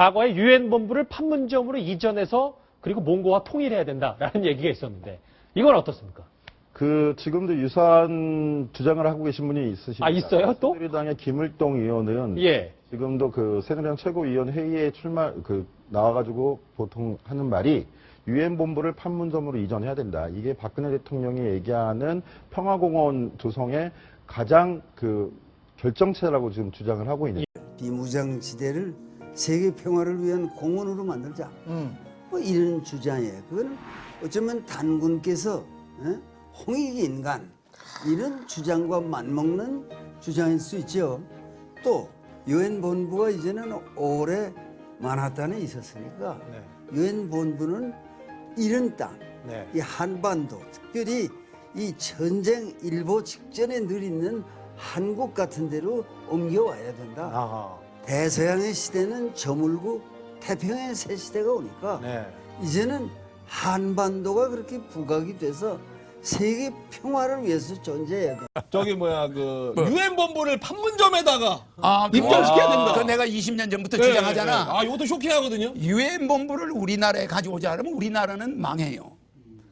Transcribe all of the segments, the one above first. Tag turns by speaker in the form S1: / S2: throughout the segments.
S1: 과거에 유엔 본부를 판문점으로 이전해서 그리고 몽고와 통일해야 된다라는 얘기가 있었는데 이건 어떻습니까?
S2: 그 지금도 유사한 주장을 하고 계신 분이 있으십니다.
S1: 아, 있어요, 또?
S2: 새누리당의 김을동 의원은
S1: 예.
S2: 지금도 그 새누리당 최고위원 회의에 출마 그 나와가지고 보통 하는 말이 유엔 본부를 판문점으로 이전해야 된다. 이게 박근혜 대통령이 얘기하는 평화공원 조성의 가장 그 결정체라고 지금 주장을 하고 있는.
S3: 비무장지대를 세계 평화를 위한 공원으로 만들자.
S4: 음.
S3: 뭐 이런 주장이에요. 그거는 어쩌면 단군께서 예? 홍익 인간 이런 주장과 맞먹는 주장일 수 있죠. 또 유엔 본부가 이제는 오래 만하탄에 있었으니까
S4: 네.
S3: 유엔 본부는 이런 땅,
S4: 네.
S3: 이 한반도, 특별히 이 전쟁 일보 직전에 늘 있는 한국 같은 데로 옮겨와야 된다.
S4: 아하.
S3: 대서양의 시대는 저물고 태평양의 새 시대가 오니까
S4: 네.
S3: 이제는 한반도가 그렇게 부각이 돼서 세계 평화를 위해서 존재해야 돼.
S5: 저기 뭐야 그 유엔 본부를 판문점에다가
S6: 아,
S5: 입점시켜야
S6: 그거-
S5: 된다.
S6: 그거 내가 20년 전부터
S5: 네,
S6: 주장하잖아.
S5: 네. 아 이것도 쇼킹하거든요.
S6: 유엔 본부를 우리나라에 가져오자 그러면 우리나라는 망해요.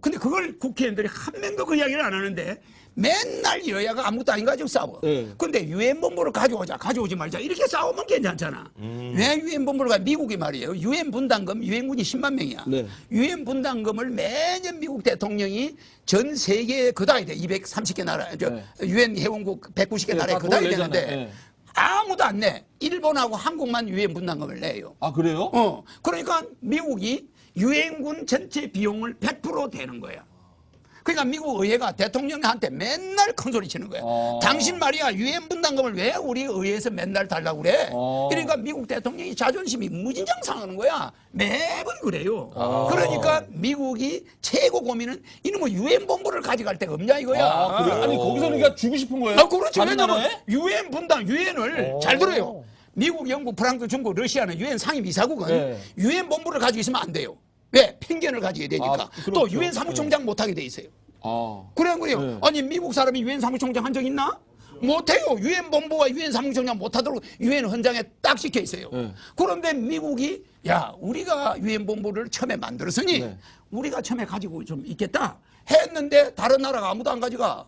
S6: 근데 그걸 국회의원들이 한 명도 그 이야기를 안 하는데 맨날 여야가 아무것도 아닌 거 가지고 싸워.
S5: 네.
S6: 근데 유엔 본부를 가져오자, 가져오지 말자 이렇게 싸우면 괜찮잖아.
S5: 음.
S6: 왜 유엔 본부를 가? 미국이 말이에요. 유엔 분담금 유엔군이 10만 명이야.
S5: 네.
S6: 유엔 분담금을 매년 미국 대통령이 전 세계에 그다야 돼. 230개 나라, 저
S5: 네.
S6: 유엔 회원국 190개
S5: 네,
S6: 나라에
S5: 다
S6: 그다야
S5: 돈
S6: 되는데.
S5: 네.
S6: 아무도 안 내. 일본하고 한국만 유엔 분담금을 내요.
S5: 아 그래요?
S6: 어, 그러니까 미국이 유엔군 전체 비용을 100% 대는 거야. 그러니까 미국 의회가 대통령한테 맨날 큰 소리 치는 거야.
S5: 어.
S6: 당신 말이야 유엔 분담금을 왜 우리 의회에서 맨날 달라고 그래?
S5: 어.
S6: 그러니까 미국 대통령이 자존심이 무진장 상하는 거야. 매번 그래요.
S5: 어.
S6: 그러니까 미국이 최고 고민은 이놈의 유엔 본부를 가져갈 데가 없냐 이거야.
S5: 아, 그래? 아니 거기서 그러니까 주고 싶은 거예요?
S6: 아.
S5: 다른
S6: 왜냐면? 유엔 분담, 유엔을
S5: 오.
S6: 잘 들어요. 미국, 영국, 프랑스, 중국, 러시아는 유엔 상임 이사국은
S5: 네.
S6: 유엔 본부를 가지고 있으면 안 돼요. 왜? 편견을 가지게 되니까.
S5: 아, 그렇죠.
S6: 또 유엔 사무총장 못하게 돼 있어요.
S5: 아.
S6: 그래 안 그래요?
S5: 네.
S6: 아니 미국 사람이 유엔 사무총장 한 적 있나? 못해요. 유엔 본부와 유엔 사무총장 못하도록 유엔 헌장에 딱 찍혀 있어요.
S5: 네.
S6: 그런데 미국이 야 우리가 유엔 본부를 처음에 만들었으니
S5: 네.
S6: 우리가 처음에 가지고 좀 있겠다 했는데 다른 나라가 아무도 안 가져가.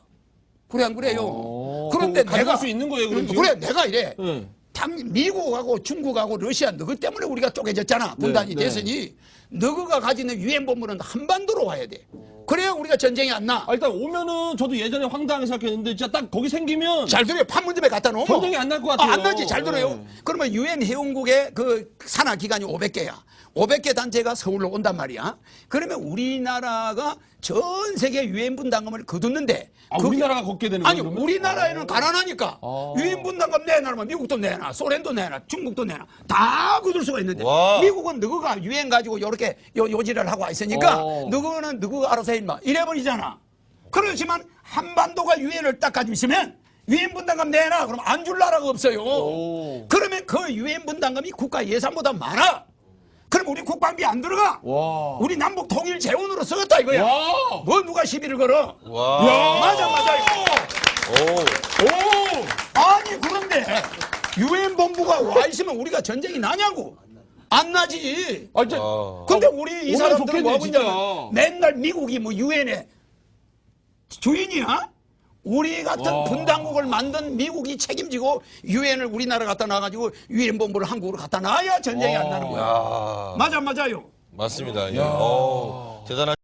S6: 그래 안 그래요?
S5: 어,
S6: 그런데
S5: 가져갈
S6: 내가
S5: 수 있는 거예요, 그럼
S6: 음? 그래 내가 이래.
S5: 네.
S6: 당 미국하고 중국하고 러시아 너희 때문에 우리가 쪼개졌잖아. 분단이
S5: 네.
S6: 됐으니 너희가 가지는 유엔 본부는 한반도로 와야 돼. 그래야 우리가 전쟁이 안 나.
S5: 아, 일단 오면은 저도 예전에 황당하게 생각했는데 진짜 딱 거기 생기면
S6: 잘 들어요. 판문점에 갖다 놓으면
S5: 전쟁이 안 날 것 같아요.
S6: 아, 안 나지. 잘 들어요.
S5: 네.
S6: 그러면 유엔 회원국의 그 산하 기관이 500개야. 500개 단체가 서울로 온단 말이야. 그러면 우리나라가 전 세계 유엔 분담금을 거뒀는데
S5: 아,
S6: 그게-
S5: 우리나라가 걷게 되는
S6: 아니
S5: 거예요, 그러면?
S6: 우리나라에는 가난하니까
S5: 아.
S6: 유엔 분담금 내놔면 미국도 내놔 소련도 내놔 중국도 내놔 다 거둘 수가 있는데
S4: 와.
S6: 미국은 너가 유엔 가지고 이렇게 요, 요지를 하고 있으니까
S5: 어.
S6: 너는 너가 알아서 해 임마 이래버리잖아 그렇지만 한반도가 유엔을 딱 가지고 있으면 유엔 분담금 내놔 그러면 안줄 나라가 없어요
S5: 오.
S6: 그러면 그 유엔 분담금이 국가 예산보다 많아 그럼 우리 국방비 안 들어가
S5: 와.
S6: 우리 남북 통일 재원으로 쓰겠다 이거야
S5: 와.
S6: 뭐 누가 시비를 걸어
S4: 와.
S5: 야.
S6: 맞아 맞아
S4: 오.
S5: 오.
S6: 아니 그런데 유엔 본부가 와 있으면 우리가 전쟁이 나냐고 안 나지
S5: 아, 진짜.
S4: 와.
S6: 근데 우리 이 사람들은
S5: 좋겠네,
S6: 뭐 하고
S5: 진짜.
S6: 있냐면 맨날 미국이 뭐 유엔에 주인이야? 우리 같은
S5: 와.
S6: 분당국을 만든 미국이 책임지고 유엔을 우리나라 갖다 놔가지고 유엔 본부를 한국으로 갖다 놔야 전쟁이 안 나는 거야.
S4: 야.
S6: 맞아 맞아요.
S4: 맞습니다. 예. 오. 대단한.